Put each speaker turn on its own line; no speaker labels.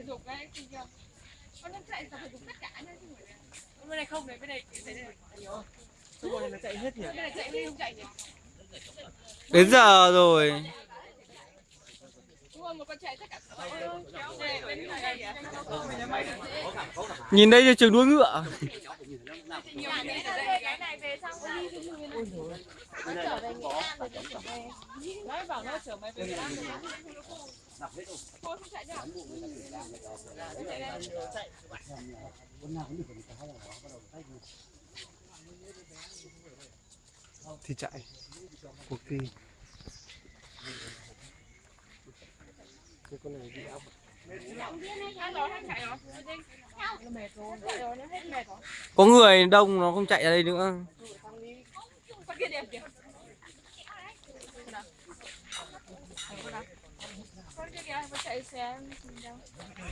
thể dục đấy thì giờ con đang chạy tập thể dục tất cả nhá chứ bên này không này bên này cái này nhiều
Cái này nó chạy hết nhỉ?
bên này chạy bên này không chạy nhỉ?
Đến giờ rồi.
đúng
Nhìn đây là trường đua ngựa.
Nó trở về Nghệ An rồi nó trở về nói bảo nó trở về Nghệ An. rồi. Thôi không chạy nữa
Thì chạy. Cuộc thi.
Cái con này bị
chạy rồi.
Có người đông nó không chạy ra đây nữa.
Get out, get out. Get